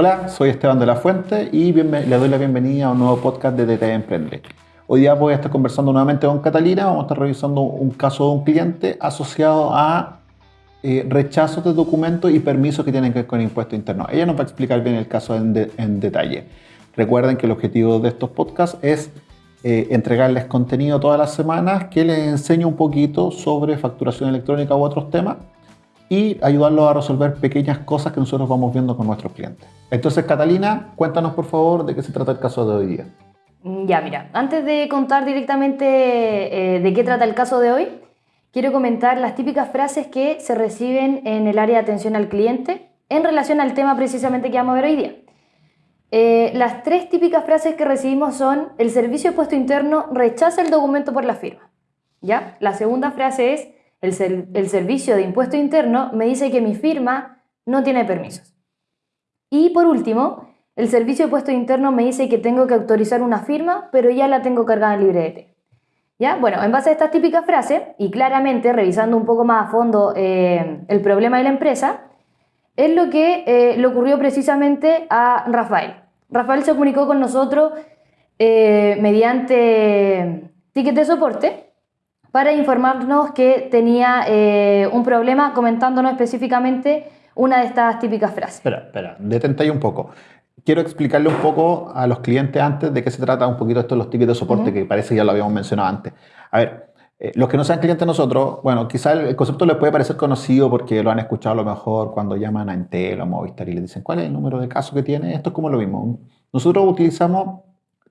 Hola, soy Esteban de la Fuente y le doy la bienvenida a un nuevo podcast de DT Emprende. Hoy día voy a estar conversando nuevamente con Catalina, vamos a estar revisando un caso de un cliente asociado a eh, rechazos de documentos y permisos que tienen que ver con impuesto interno. Ella nos va a explicar bien el caso en, detalle. Recuerden que el objetivo de estos podcasts es eh, entregarles contenido todas las semanas que les enseñe un poquito sobre facturación electrónica u otros temas y ayudarlos a resolver pequeñas cosas que nosotros vamos viendo con nuestros clientes. Entonces, Catalina, cuéntanos por favor de qué se trata el caso de hoy día. Mm, ya, mira, antes de contar directamente eh, de qué trata el caso de hoy, quiero comentar las típicas frases que se reciben en el área de atención al cliente en relación al tema precisamente que vamos a ver hoy día. Eh, las tres típicas frases que recibimos son el servicio de puesto interno rechaza el documento por la firma. ¿Ya? La segunda frase es el, servicio de impuesto interno me dice que mi firma no tiene permisos. Y por último, el servicio de puesto interno me dice que tengo que autorizar una firma, pero ya la tengo cargada en librete. ¿Ya? Bueno, en base a estas típicas frases, y claramente revisando un poco más a fondo eh, el problema de la empresa, es lo que eh, le ocurrió precisamente a Rafael. Rafael se comunicó con nosotros eh, mediante ticket de soporte para informarnos que tenía eh, un problema comentándonos específicamente una de estas típicas frases. Espera, espera, detente ahí un poco. Quiero explicarle un poco a los clientes antes de qué se trata un poquito esto de los tickets de soporte, que parece que ya lo habíamos mencionado antes. A ver, eh, los que no sean clientes nosotros, bueno, quizá el, concepto les puede parecer conocido porque lo han escuchado a lo mejor cuando llaman a Entel o a Movistar y le dicen cuál es el número de caso que tiene. Esto es como lo mismo. Nosotros utilizamos,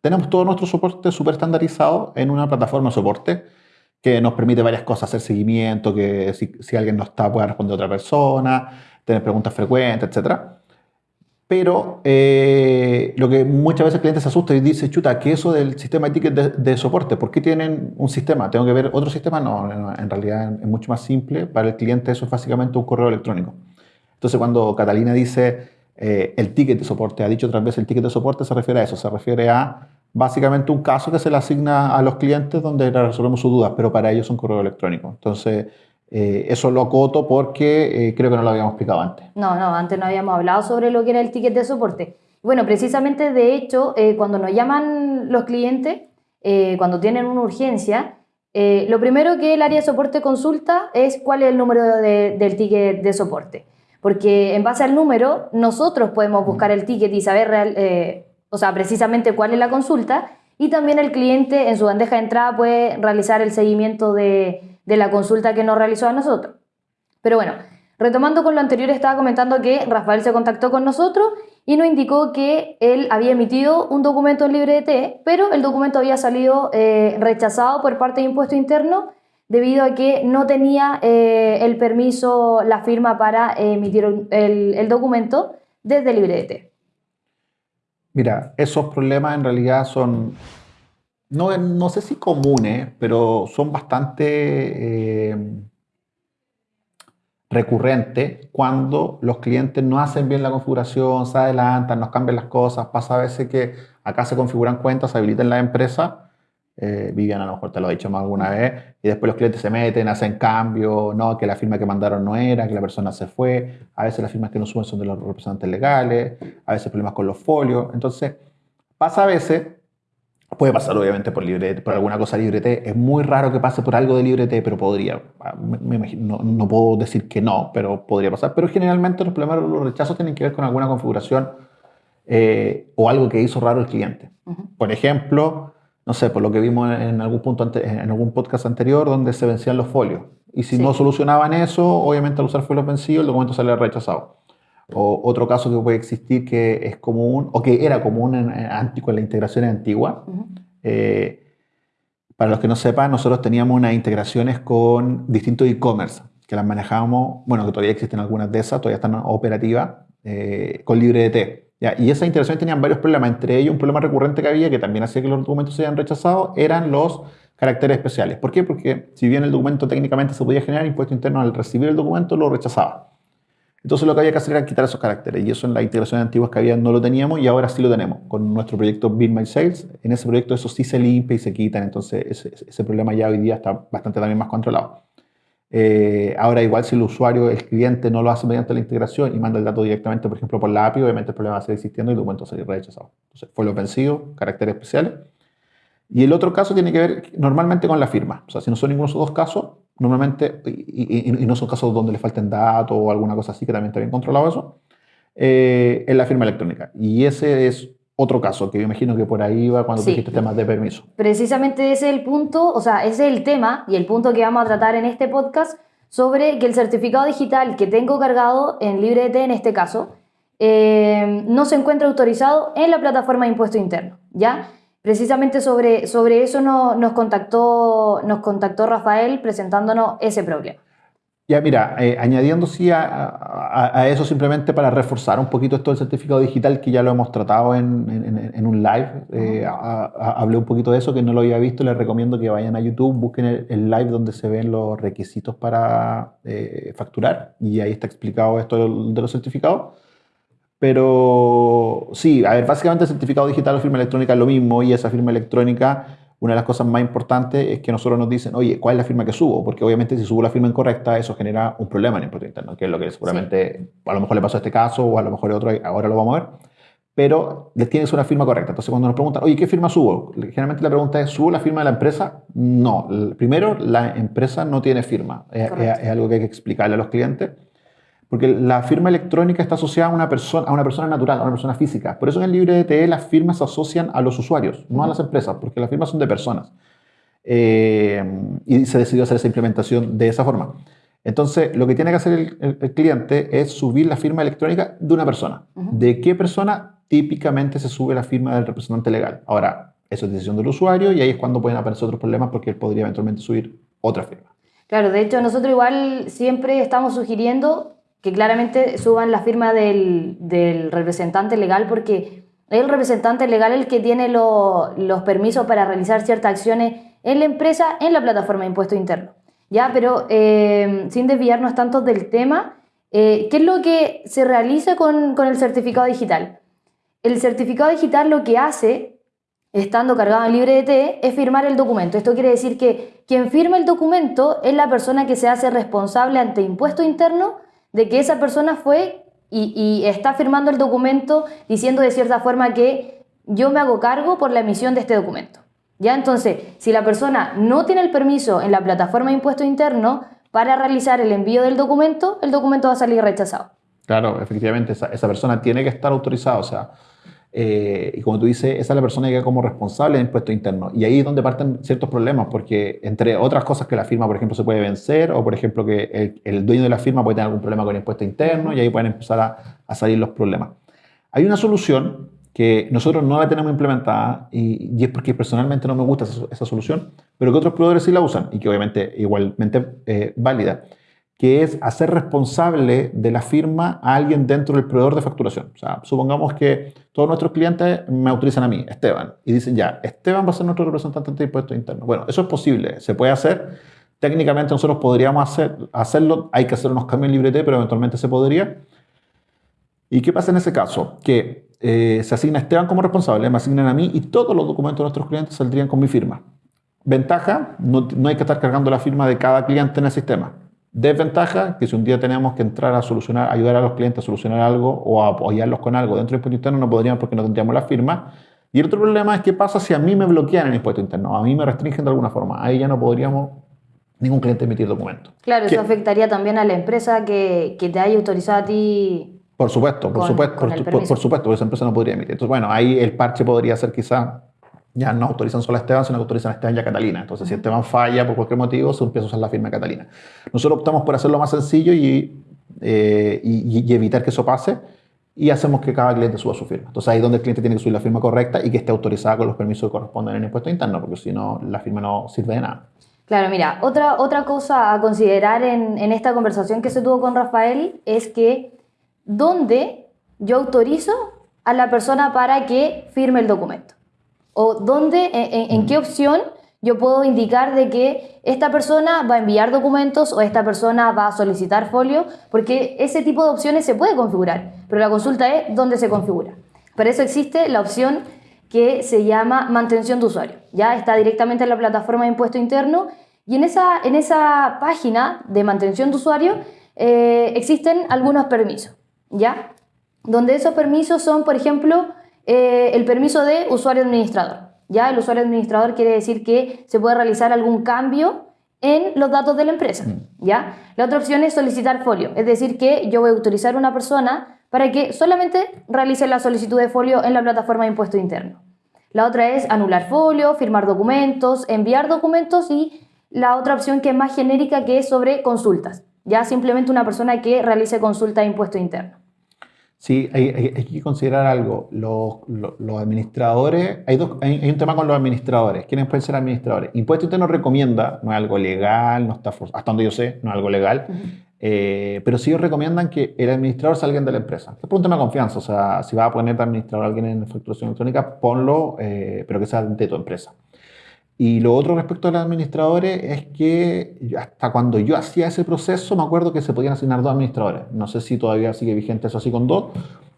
tenemos todo nuestro soporte súper estandarizado en una plataforma de soporte que nos permite varias cosas, hacer seguimiento, que si, alguien no está pueda responder a otra persona, tener preguntas frecuentes, etc. Pero eh, lo que muchas veces el cliente se asusta y dice, chuta, ¿qué es eso del sistema de tickets de, soporte? ¿Por qué tienen un sistema? ¿Tengo que ver otro sistema? No, en realidad es mucho más simple. Para el cliente eso es básicamente un correo electrónico. Entonces cuando Catalina dice eh, el ticket de soporte, ha dicho otras veces el ticket de soporte, se refiere a eso, se refiere a básicamente un caso que se le asigna a los clientes donde resolvemos sus dudas, pero para ellos es un correo electrónico. Entonces, eh, eso lo acoto porque eh, creo que no lo habíamos explicado antes. No, no, antes no habíamos hablado sobre lo que era el ticket de soporte. Bueno, precisamente de hecho, eh, cuando nos llaman los clientes, cuando tienen una urgencia, lo primero que el área de soporte consulta es cuál es el número del ticket de soporte. Porque en base al número, nosotros podemos buscar el ticket y saber real, o sea, precisamente cuál es la consulta, y también el cliente en su bandeja de entrada puede realizar el seguimiento de, la consulta que nos realizó a nosotros. Pero bueno, retomando con lo anterior, estaba comentando que Rafael se contactó con nosotros y nos indicó que él había emitido un documento en libre pero el documento había salido eh, rechazado por parte de Impuesto Interno debido a que no tenía eh, el permiso, la firma para emitir el, el documento desde LibreDT. Mira, esos problemas en realidad son, no, no sé si comunes, pero son bastante eh, recurrentes cuando los clientes no hacen bien la configuración, se adelantan, nos cambian las cosas. Pasa a veces que acá se configuran cuentas, se habilitan la empresa eh, Vivian a lo mejor te lo ha dicho más alguna vez, y después los clientes se meten, hacen cambio, no, que la firma que mandaron no era, que la persona se fue, a veces las firmas que no suben son de los representantes legales, a veces problemas con los folios, entonces pasa a veces, puede pasar obviamente por librete, por alguna cosa librete, es muy raro que pase por algo de librete, pero podría, ah, no, puedo decir que no, pero podría pasar, pero generalmente los problemas, los rechazos tienen que ver con alguna configuración eh, o algo que hizo raro el cliente. Por ejemplo, no sé, por lo que vimos en algún, punto en algún podcast anterior, donde se vencían los folios. Y si no solucionaban eso, obviamente al usar folios vencidos, el documento sale rechazado. O otro caso que puede existir que es común, o que era común en, en, con la integración antigua. Eh, para los que no sepan, nosotros teníamos unas integraciones con distintos e-commerce, que las manejábamos, bueno, que todavía existen algunas de esas, todavía están operativas, eh, con LibreDT. Y esas integraciones tenían varios problemas, entre ellos un problema recurrente que había, que también hacía que los documentos se hayan rechazado, eran los caracteres especiales. ¿Por qué? Porque si bien el documento técnicamente se podía generar, impuesto interno al recibir el documento lo rechazaba. Entonces lo que había que hacer era quitar esos caracteres y eso en las integraciones antiguas que había no lo teníamos y ahora sí lo tenemos. Con nuestro proyecto Build My Sales, en ese proyecto eso sí se limpia y se quitan, entonces ese, ese problema ya hoy día está bastante también más controlado. Eh, ahora, igual si el usuario, el cliente, no lo hace mediante la integración y manda el dato directamente, por ejemplo, por la API, obviamente el problema va a seguir existiendo y tu documento va a salir rechazado. Entonces, fue lo vencido, caracteres especiales. Y el otro caso tiene que ver normalmente con la firma. O sea, si no son ninguno de esos dos casos, normalmente, y, no son casos donde le falten datos o alguna cosa así, que también está bien controlado eso, eh, es la firma electrónica. Y ese es otro caso, que yo imagino que por ahí va cuando dijiste temas de permiso. Precisamente ese es el punto, o sea, ese es el tema y el punto que vamos a tratar en este podcast sobre que el certificado digital que tengo cargado en LibreT en este caso, eh, no se encuentra autorizado en la plataforma de impuesto interno, ¿ya? Precisamente sobre, sobre eso nos, contactó, nos contactó Rafael presentándonos ese problema. Ya, mira, eh, añadiendo sí a, eso simplemente para reforzar un poquito esto del certificado digital, que ya lo hemos tratado en, en, un live, eh, hablé un poquito de eso, que no lo había visto, les recomiendo que vayan a YouTube, busquen el, live donde se ven los requisitos para eh, facturar, y ahí está explicado esto de los certificados. Pero sí, a ver, básicamente el certificado digital o firma electrónica es lo mismo, y esa firma electrónica una de las cosas más importantes es que nosotros nos dicen, oye, ¿cuál es la firma que subo? Porque obviamente si subo la firma incorrecta, eso genera un problema en el impuesto interno, que es lo que seguramente a lo mejor le pasó a este caso o a lo mejor otro, ahora lo vamos a ver. Pero les tienes una firma correcta. Entonces, cuando nos preguntan, oye, ¿qué firma subo? Generalmente la pregunta es, ¿subo la firma de la empresa? No. Primero, la empresa no tiene firma. es algo que hay que explicarle a los clientes. Porque la firma electrónica está asociada a una, persona, a una persona natural, a una persona física. Por eso en el libre DTE las firmas se asocian a los usuarios, no a las empresas, porque las firmas son de personas. Eh, y se decidió hacer esa implementación de esa forma. Entonces, lo que tiene que hacer el, cliente es subir la firma electrónica de una persona. ¿De qué persona? Típicamente se sube la firma del representante legal. Ahora, eso es decisión del usuario y ahí es cuando pueden aparecer otros problemas porque él podría eventualmente subir otra firma. Claro, de hecho nosotros igual siempre estamos sugiriendo que claramente suban la firma del, representante legal porque es el representante legal el que tiene los permisos para realizar ciertas acciones en la empresa en la plataforma de impuesto interno. Ya, pero eh, sin desviarnos tanto del tema, eh, ¿qué es lo que se realiza con, con, el certificado digital? El certificado digital lo que hace, estando cargado en LibreDT, es firmar el documento. Esto quiere decir que quien firma el documento es la persona que se hace responsable ante impuesto interno de que esa persona fue y, está firmando el documento diciendo de cierta forma que yo me hago cargo por la emisión de este documento. ¿Ya? Entonces, si la persona no tiene el permiso en la plataforma de impuesto interno para realizar el envío del documento, el documento va a salir rechazado. Claro, efectivamente, esa, persona tiene que estar autorizada. Eh, y como tú dices, esa es la persona que queda como responsable del impuesto interno. Y ahí es donde parten ciertos problemas, porque entre otras cosas que la firma, por ejemplo, se puede vencer, o por ejemplo que el, dueño de la firma puede tener algún problema con el impuesto interno, y ahí pueden empezar a, salir los problemas. Hay una solución que nosotros no la tenemos implementada, y, es porque personalmente no me gusta esa, solución, pero que otros proveedores sí la usan, y que obviamente igualmente eh, válida que es hacer responsable de la firma a alguien dentro del proveedor de facturación. O sea, supongamos que todos nuestros clientes me autorizan a mí, Esteban, y dicen ya, Esteban va a ser nuestro representante de impuestos internos. Bueno, eso es posible, se puede hacer. Técnicamente nosotros podríamos hacer, hacerlo, hay que hacer unos cambios en LibreT, pero eventualmente se podría. ¿Y qué pasa en ese caso? Que eh, se asigna a Esteban como responsable, me asignan a mí y todos los documentos de nuestros clientes saldrían con mi firma. Ventaja, no, no hay que estar cargando la firma de cada cliente en el sistema. Desventaja, que si un día tenemos que entrar a solucionar, ayudar a los clientes a solucionar algo o a apoyarlos con algo dentro del impuesto interno, no podríamos porque no tendríamos la firma. Y el otro problema es qué pasa si a mí me bloquean el impuesto interno, a mí me restringen de alguna forma. Ahí ya no podríamos ningún cliente emitir documentos. Claro, eso afectaría también a la empresa que, que te haya autorizado a ti. Por supuesto, por supuesto, por, por, supuesto, porque esa empresa no podría emitir. Entonces, bueno, ahí el parche podría ser quizá ya no autorizan solo a Esteban, sino que autorizan a Esteban y a Catalina. Entonces, si Esteban falla por cualquier motivo, se empieza a usar la firma de Catalina. Nosotros optamos por hacerlo más sencillo eh, y, y, evitar que eso pase y hacemos que cada cliente suba su firma. Entonces, ahí es donde el cliente tiene que subir la firma correcta y que esté autorizada con los permisos que corresponden en el impuesto interno, porque si no, la firma no sirve de nada. Claro, mira, otra, otra cosa a considerar en, en esta conversación que se tuvo con Rafael es que ¿dónde yo autorizo a la persona para que firme el documento? O dónde, en, qué opción yo puedo indicar de que esta persona va a enviar documentos o esta persona va a solicitar folio, porque ese tipo de opciones se puede configurar, pero la consulta es dónde se configura. Para eso existe la opción que se llama mantención de usuario. Ya está directamente en la plataforma de impuesto interno Y en esa, en esa página de mantención de usuario eh, existen algunos permisos, ¿ya? Donde esos permisos son, por ejemplo, eh, el permiso de usuario administrador. ¿ya? El usuario administrador quiere decir que se puede realizar algún cambio en los datos de la empresa. Mm. ¿ya? La otra opción es solicitar folio, es decir, que yo voy a autorizar a una persona para que solamente realice la solicitud de folio en la plataforma de impuesto interno. La otra es anular folio, firmar documentos, enviar documentos y la otra opción que es más genérica que es sobre consultas. Ya simplemente una persona que realice consulta de impuesto interno. Sí, hay, que considerar algo. Los, administradores, hay, dos, hay, un tema con los administradores. ¿Quiénes pueden ser administradores? Impuesto Interno recomienda, no es algo legal, no está hasta donde yo sé, no es algo legal, eh, pero sí ellos recomiendan que el administrador salga de la empresa. Es por un tema de confianza, o sea, si vas a poner de administrador a alguien en facturación electrónica, ponlo, eh, pero que sea de tu empresa. Y lo otro respecto a los administradores es que hasta cuando yo hacía ese proceso me acuerdo que se podían asignar dos administradores. No sé si todavía sigue vigente eso así con dos,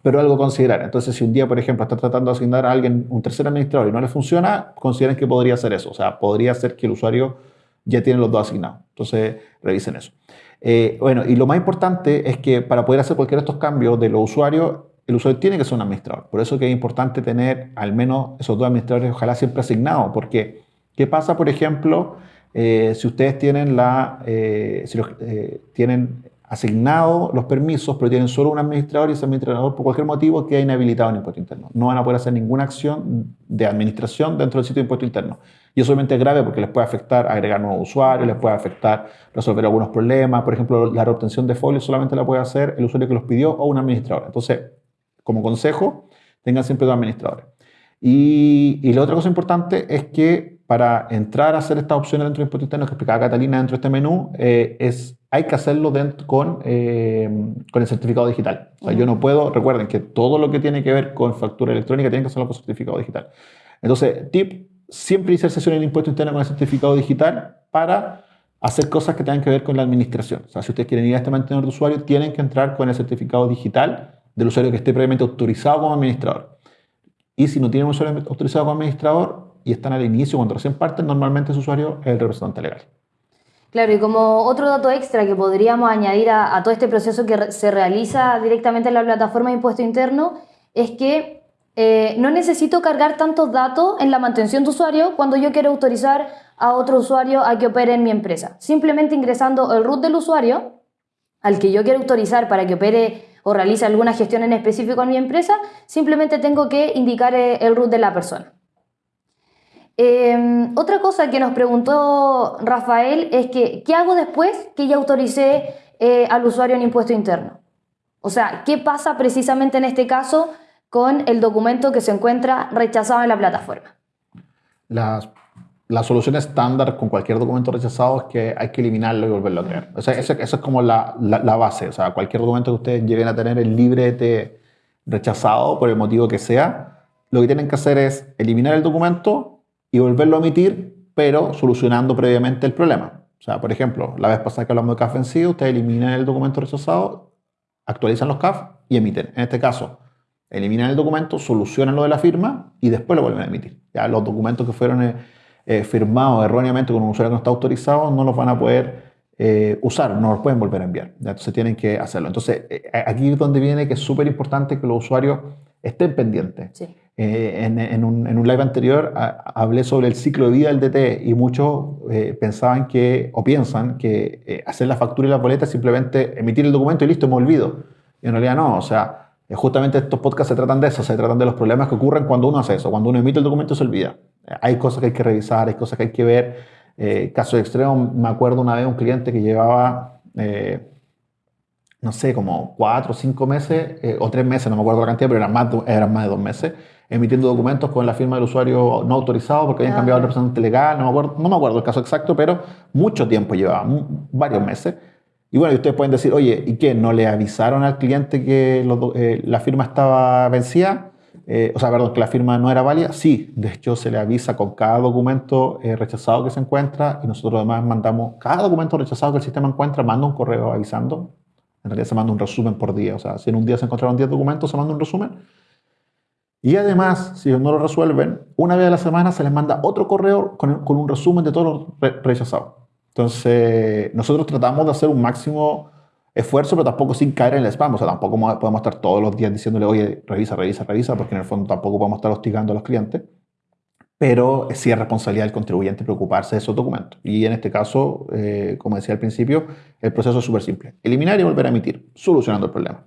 pero algo a considerar. Entonces, si un día, por ejemplo, está tratando de asignar a alguien un tercer administrador y no le funciona, consideren que podría ser eso. O sea, podría ser que el usuario ya tiene los dos asignados. Entonces, revisen eso. Eh, bueno, y lo más importante es que para poder hacer cualquiera de estos cambios de los usuarios, el usuario tiene que ser un administrador. Por eso que es importante tener al menos esos dos administradores, ojalá siempre asignados, porque ¿Qué pasa, por ejemplo, eh, si ustedes tienen, la, eh, si eh, tienen asignado los permisos, pero tienen solo un administrador y ese administrador por cualquier motivo queda inhabilitado en impuesto interno? No van a poder hacer ninguna acción de administración dentro del sitio de impuesto interno. Y eso obviamente es grave porque les puede afectar agregar nuevos usuarios, les puede afectar resolver algunos problemas. Por ejemplo, la reobtención de folios solamente la puede hacer el usuario que los pidió o un administrador. Entonces, como consejo, tengan siempre dos administradores. Y, y la otra cosa importante es que para entrar a hacer estas opciones dentro del impuesto interno que explicaba Catalina dentro de este menú, eh, es, hay que hacerlo dentro, con, eh, con el certificado digital. O sea, yo no puedo, recuerden que todo lo que tiene que ver con factura electrónica tiene que hacerlo con certificado digital. Entonces, tip, siempre hice sesión en el impuesto interno con el certificado digital para hacer cosas que tengan que ver con la administración. O sea, si ustedes quieren ir a este mantenedor de usuario, tienen que entrar con el certificado digital del usuario que esté previamente autorizado como administrador. Y si no tienen un usuario autorizado como administrador, y están al inicio, cuando recién parten, normalmente ese usuario es el representante legal. Claro, y como otro dato extra que podríamos añadir a, todo este proceso que se realiza directamente en la plataforma de impuesto interno, es que eh, no necesito cargar tantos datos en la mantención de usuario cuando yo quiero autorizar a otro usuario a que opere en mi empresa. Simplemente ingresando el root del usuario al que yo quiero autorizar para que opere o realice alguna gestión en específico en mi empresa, simplemente tengo que indicar eh, el root de la persona. Em, otra cosa que nos preguntó Rafael es que, ¿qué hago después que ya autoricé eh, al usuario en impuesto interno? O sea, ¿qué pasa precisamente en este caso con el documento que se encuentra rechazado en la plataforma? La, la solución estándar con cualquier documento rechazado es que hay que eliminarlo y volverlo a crear. O sea, esa, es como la, la, base. O sea, cualquier documento que ustedes lleguen a tener el librete rechazado por el motivo que sea, lo que tienen que hacer es eliminar el documento y volverlo a emitir, pero solucionando previamente el problema. O sea, por ejemplo, la vez pasada que hablamos de CAF vencido, ustedes eliminan el documento rechazado, actualizan los CAF y emiten. En este caso, eliminan el documento, solucionan lo de la firma y después lo vuelven a emitir. Ya los documentos que fueron eh, eh, firmados erróneamente con un usuario que no está autorizado no los van a poder eh, usar, no los pueden volver a enviar. Entonces tienen que hacerlo. Entonces, aquí es donde viene que es súper importante que los usuarios estén pendientes. Sí. Eh, en, un, live anterior hablé sobre el ciclo de vida del DT y muchos eh, pensaban que, o piensan que eh, hacer la factura y la boleta es simplemente emitir el documento y listo, me olvido. Y en realidad no, o sea, justamente estos podcasts se tratan de eso, se tratan de los problemas que ocurren cuando uno hace eso, cuando uno emite el documento se olvida. Hay cosas que hay que revisar, hay cosas que hay que ver. caso extremo, me acuerdo una vez un cliente que llevaba no sé, como cuatro o cinco meses, o tres meses, no me acuerdo la cantidad, pero eran más, eran más de dos meses, emitiendo documentos con la firma del usuario no autorizado porque habían cambiado el representante legal, no me, acuerdo, no me acuerdo el caso exacto, pero mucho tiempo llevaba, varios meses. Y bueno, ustedes pueden decir, oye, ¿y qué? ¿No le avisaron al cliente que eh, la firma estaba vencida? Eh, o sea, perdón, que la firma no era válida. Sí, de hecho se le avisa con cada documento eh, rechazado que se encuentra y nosotros además mandamos, cada documento rechazado que el sistema encuentra, manda un correo avisando. En realidad se manda un resumen por día. O sea, si en un día se encontraron 10 documentos, se manda un resumen y además, si no lo resuelven, una vez a la semana se les manda otro correo con, un resumen de todos los rechazados. Entonces, nosotros tratamos de hacer un máximo esfuerzo, pero tampoco sin caer en el spam. O sea, tampoco podemos estar todos los días diciéndole, oye, revisa, revisa, revisa, porque en el fondo tampoco podemos estar hostigando a los clientes. Pero sí es responsabilidad del contribuyente preocuparse de esos documentos. Y en este caso, eh, como decía al principio, el proceso es súper simple. Eliminar y volver a emitir, solucionando el problema.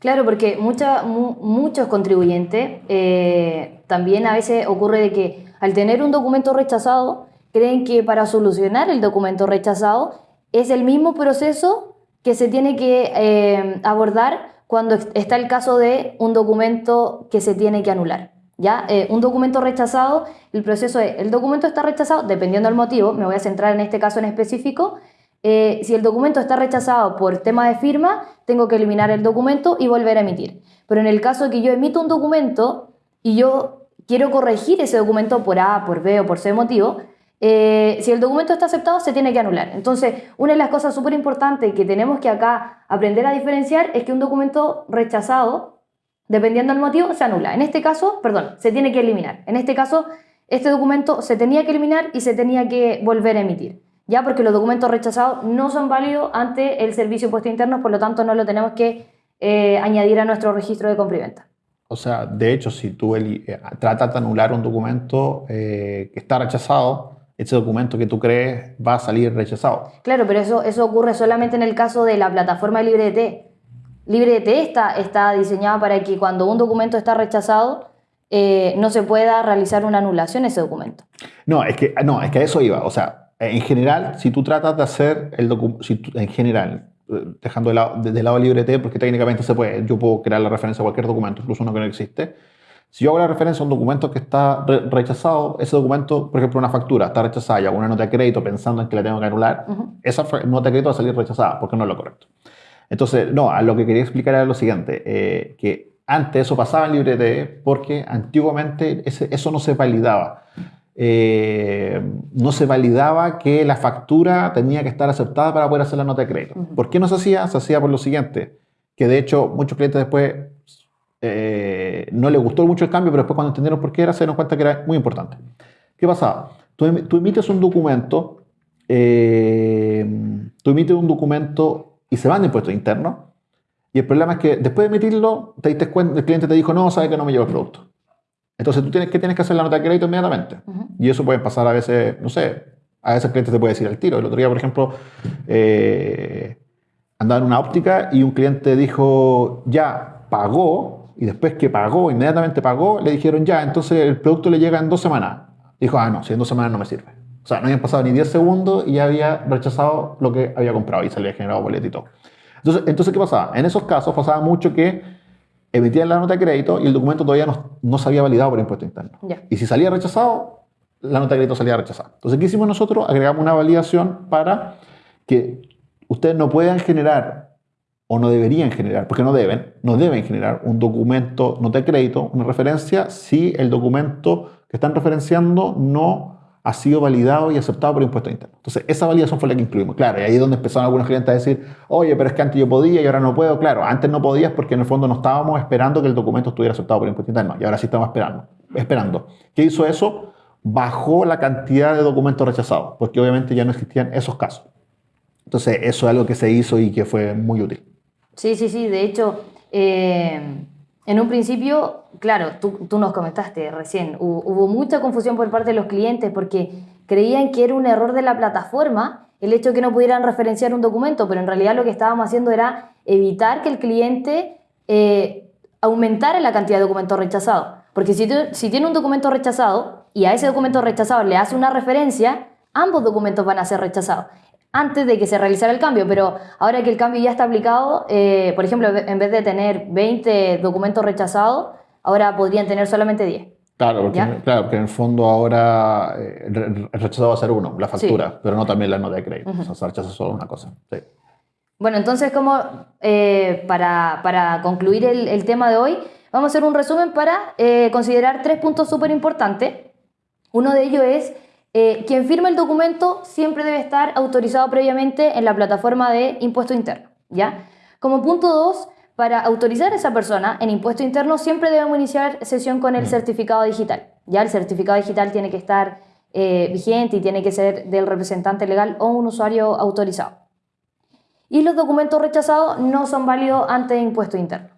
Claro, porque muchos contribuyentes eh, también a veces ocurre de que al tener un documento rechazado, creen que para solucionar el documento rechazado es el mismo proceso que se tiene que eh, abordar cuando está el caso de un documento que se tiene que anular. ¿Ya? Eh, un documento rechazado, el proceso es, el documento está rechazado, dependiendo del motivo, me voy a centrar en este caso en específico, eh, si el documento está rechazado por tema de firma, tengo que eliminar el documento y volver a emitir. Pero en el caso de que yo emito un documento y yo quiero corregir ese documento por A, por B o por C motivo, eh, si el documento está aceptado, se tiene que anular. Entonces, una de las cosas súper importantes que tenemos que acá aprender a diferenciar es que un documento rechazado, dependiendo del motivo, se anula. En este caso, perdón, se tiene que eliminar. En este caso, este documento se tenía que eliminar y se tenía que volver a emitir. Ya porque los documentos rechazados no son válidos ante el servicio de impuestos internos, por lo tanto no lo tenemos que eh, añadir a nuestro registro de compra y venta. O sea, de hecho, si tú eh, tratas de anular un documento que está rechazado, ese documento que tú crees va a salir rechazado. Claro, pero eso, eso ocurre solamente en el caso de la plataforma LibreDT. LibreDT está, está diseñada para que cuando un documento está rechazado, eh, no se pueda realizar una anulación ese documento. No, es que, no, es que a eso iba. O sea, en general, si tú tratas de hacer el documento, en general, dejando de lado, de lado LibreT, porque técnicamente se puede, yo puedo crear la referencia a cualquier documento, incluso uno que no existe, si yo hago la referencia a un documento que está rechazado, ese documento, por ejemplo, una factura está rechazada y hago una nota de crédito pensando en que la tengo que anular, esa nota de crédito va a salir rechazada porque no es lo correcto. Entonces, no, a lo que quería explicar era lo siguiente, eh, que antes eso pasaba en LibreTE porque antiguamente eso no se validaba. Eh, no se validaba que la factura tenía que estar aceptada para poder hacer la nota de crédito. ¿Por qué no se hacía? Se hacía por lo siguiente, que de hecho muchos clientes después eh, no le gustó mucho el cambio, pero después cuando entendieron por qué era, se dieron cuenta que era muy importante. ¿Qué pasaba? Tú, em, emites un documento, eh, tú emites un documento y se van de impuestos internos, y el problema es que después de emitirlo, te diste cuenta, el cliente te dijo, no, sabe que no me llevo el producto. Entonces tú tienes que, tienes que hacer la nota de crédito inmediatamente. Y eso puede pasar a veces, no sé, a veces el cliente te puede decir al tiro. El otro día, por ejemplo, eh, andaba en una óptica y un cliente dijo, ya, pagó, y después que pagó, inmediatamente pagó, le dijeron ya, entonces el producto le llega en dos semanas. Dijo, ah, no, si en dos semanas no me sirve. O sea, no habían pasado ni 10 segundos y ya había rechazado lo que había comprado y se le había generado boleto y todo. Entonces, entonces, ¿qué pasaba? En esos casos pasaba mucho que emitían la nota de crédito y el documento todavía no, no se había validado por impuesto interno. Y si salía rechazado, la nota de crédito salía rechazada. Entonces, ¿qué hicimos nosotros? Agregamos una validación para que ustedes no puedan generar o no deberían generar, porque no deben, no deben generar un documento, no de crédito, una referencia, si el documento que están referenciando no ha sido validado y aceptado por impuestos internos. Entonces, esa validación fue la que incluimos. Claro, y ahí es donde empezaron algunos clientes a decir, oye, pero es que antes yo podía y ahora no puedo. Claro, antes no podías porque en el fondo no estábamos esperando que el documento estuviera aceptado por impuestos internos y ahora sí estamos esperando. esperando. ¿Qué hizo eso? Bajó la cantidad de documentos rechazados, porque obviamente ya no existían esos casos. Entonces, eso es algo que se hizo y que fue muy útil. Sí, sí, sí. De hecho, eh, en un principio, claro, tú, nos comentaste recién, hubo, mucha confusión por parte de los clientes porque creían que era un error de la plataforma el hecho de que no pudieran referenciar un documento, pero en realidad lo que estábamos haciendo era evitar que el cliente eh, aumentara la cantidad de documentos rechazados. Porque si, si tiene un documento rechazado y a ese documento rechazado le hace una referencia, ambos documentos van a ser rechazados antes de que se realizara el cambio, pero ahora que el cambio ya está aplicado, eh, por ejemplo, en vez de tener 20 documentos rechazados, ahora podrían tener solamente 10. Claro, porque, claro, porque en el fondo ahora eh, el rechazado va a ser uno, la factura, pero no también la nota de crédito. O sea, se rechaza solo una cosa. Bueno, entonces, como eh, para, para, concluir el, el, tema de hoy, vamos a hacer un resumen para considerar tres puntos súper importantes. Uno de ellos es eh, quien firma el documento siempre debe estar autorizado previamente en la plataforma de impuesto interno. ¿ya? Como punto 2, para autorizar a esa persona en impuesto interno siempre debemos iniciar sesión con el certificado digital. Ya el certificado digital tiene que estar eh, vigente y tiene que ser del representante legal o un usuario autorizado. Y los documentos rechazados no son válidos ante impuesto interno.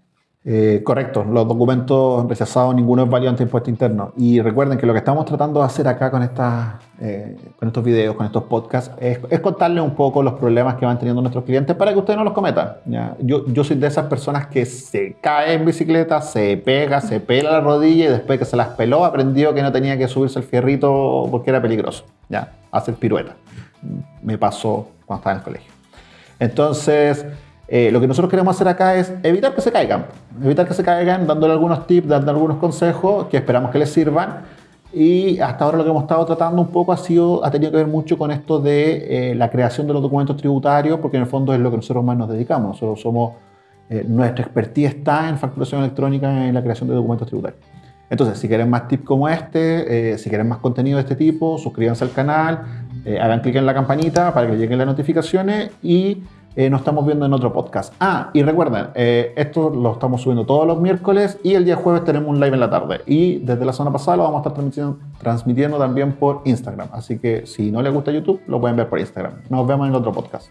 Eh, correcto, los documentos rechazados, ninguno es válido ante impuesto interno. Y recuerden que lo que estamos tratando de hacer acá con, estas, eh, con estos videos, con estos podcasts, es, contarles un poco los problemas que van teniendo nuestros clientes para que ustedes no los cometan. Yo, yo soy de esas personas que se cae en bicicleta, se pega, se pela la rodilla y después que se las peló aprendió que no tenía que subirse el fierrito porque era peligroso, ¿ya? hacer pirueta. Me pasó cuando estaba en el colegio. Entonces, eh, lo que nosotros queremos hacer acá es evitar que se caigan, evitar que se caigan dándole algunos tips, dando algunos consejos que esperamos que les sirvan. Y hasta ahora lo que hemos estado tratando un poco ha, sido, ha tenido que ver mucho con esto de eh, la creación de los documentos tributarios, porque en el fondo es lo que nosotros más nos dedicamos. Nosotros somos, eh, nuestra expertise está en facturación electrónica, en la creación de documentos tributarios. Entonces, si quieren más tips como este, si quieren más contenido de este tipo, suscríbanse al canal, hagan clic en la campanita para que lleguen las notificaciones y eh, nos estamos viendo en otro podcast. Ah, y recuerden, eh, esto lo estamos subiendo todos los miércoles y el día jueves tenemos un live en la tarde. Y desde la semana pasada lo vamos a estar transmitiendo, transmitiendo también por Instagram. Así que si no les gusta YouTube, lo pueden ver por Instagram. Nos vemos en otro podcast.